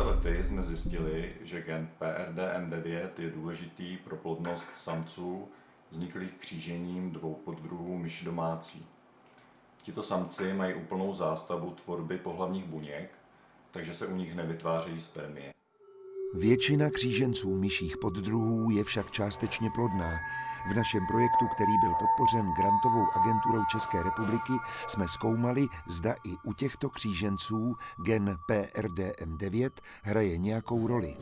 lety jsme zjistili, že gen PRDM9 je důležitý pro plodnost samců vzniklých křížením dvou poddruhů myši domácí. Tito samci mají úplnou zástavu tvorby pohlavních buněk, takže se u nich nevytvářejí spermie. Většina kříženců myších poddruhů je však částečně plodná. V našem projektu, který byl podpořen grantovou agenturou České republiky, jsme zkoumali, zda i u těchto kříženců gen PRDM9 hraje nějakou roli.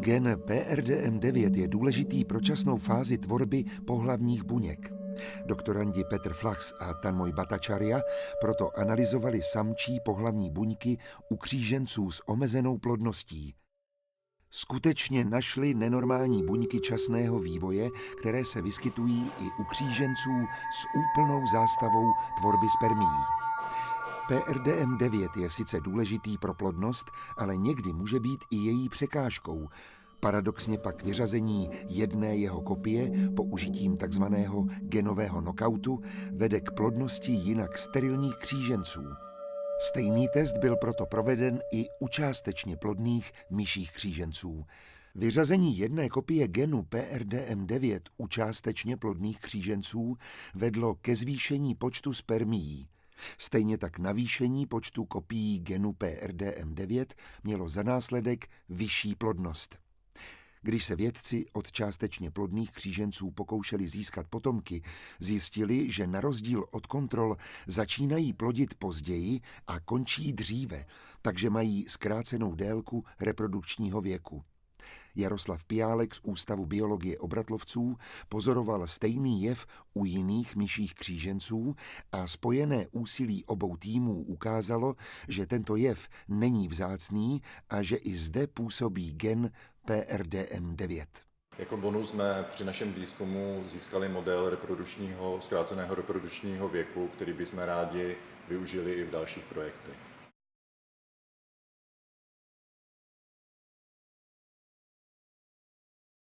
Gen PRDM9 je důležitý pro časnou fázi tvorby pohlavních buněk. Doktorandi Petr Flachs a Tanmoj Batačaria proto analyzovali samčí pohlavní buňky u kříženců s omezenou plodností skutečně našli nenormální buňky časného vývoje, které se vyskytují i u kříženců s úplnou zástavou tvorby spermií. PRDM9 je sice důležitý pro plodnost, ale někdy může být i její překážkou. Paradoxně pak vyřazení jedné jeho kopie použitím takzvaného genového knockoutu vede k plodnosti jinak sterilních kříženců. Stejný test byl proto proveden i u částečně plodných myších kříženců. Vyřazení jedné kopie genu PRDM9 u částečně plodných kříženců vedlo ke zvýšení počtu spermií. Stejně tak navýšení počtu kopií genu PRDM9 mělo za následek vyšší plodnost. Když se vědci od částečně plodných kříženců pokoušeli získat potomky, zjistili, že na rozdíl od kontrol začínají plodit později a končí dříve, takže mají zkrácenou délku reprodukčního věku. Jaroslav Piálek z Ústavu biologie obratlovců pozoroval stejný jev u jiných myších kříženců a spojené úsilí obou týmů ukázalo, že tento jev není vzácný a že i zde působí gen PRDM9. Jako bonus jsme při našem výzkumu získali model reprodukčního, zkráceného reprodukčního věku, který bychom rádi využili i v dalších projektech.